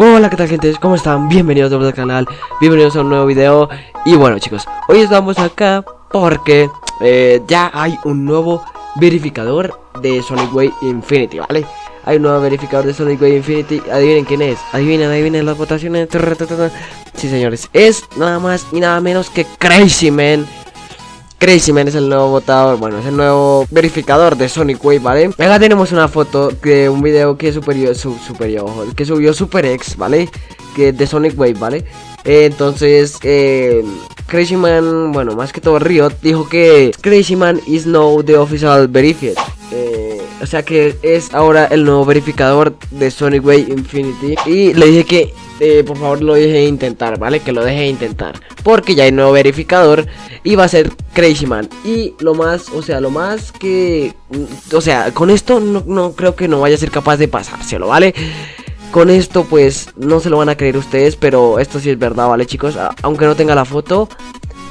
Hola, ¿qué tal gente? ¿Cómo están? Bienvenidos a al canal, bienvenidos a un nuevo video Y bueno chicos, hoy estamos acá porque eh, ya hay un nuevo verificador de Sonic Way Infinity, ¿vale? Hay un nuevo verificador de Sonic Way Infinity, adivinen quién es, adivinen, adivinen las votaciones Sí señores, es nada más y nada menos que Crazy Man Crazy Man es el nuevo votador, bueno, es el nuevo verificador de Sonic Wave, ¿vale? Acá tenemos una foto de un video que superior, su, superior, que subió Super X, ¿vale? Que de Sonic Wave, ¿vale? entonces, eh, Crazy Man, bueno, más que todo Riot, dijo que Crazy Man is now the official verified. Eh, o sea que es ahora el nuevo verificador de Sonic Wave Infinity. Y le dije que eh, por favor lo deje intentar, ¿vale? Que lo deje intentar. Porque ya hay nuevo verificador y va a ser Crazy Man. Y lo más, o sea, lo más que... Mm, o sea, con esto no, creo que no vaya a ser capaz de pasárselo, ¿vale? Con esto pues no se lo van a creer ustedes, pero esto sí es verdad, ¿vale chicos? aunque no tenga la foto,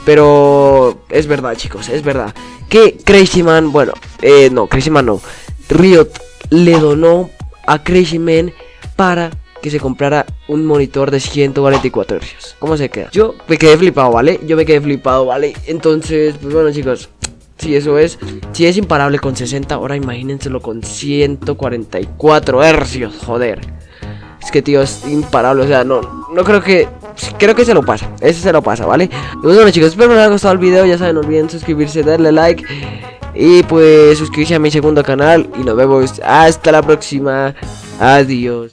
pero es verdad chicos, es verdad. Que Crazy Man, bueno, eh, no, Crazy Man no. Riot le donó a Crazy Man para que se comprara un monitor de 144 Hz. ¿Cómo se queda? Yo me quedé flipado, ¿vale? Yo me quedé flipado, ¿vale? Entonces, pues bueno, chicos. Si eso es, si es imparable con 60, ahora imagínenselo con 144 hercios, joder. Es que tío, es imparable, o sea, no, no creo que, creo que se lo pasa, ese se lo pasa, ¿vale? Y bueno chicos, espero que les haya gustado el video, ya saben, no olviden suscribirse, darle like y pues suscribirse a mi segundo canal y nos vemos hasta la próxima, adiós.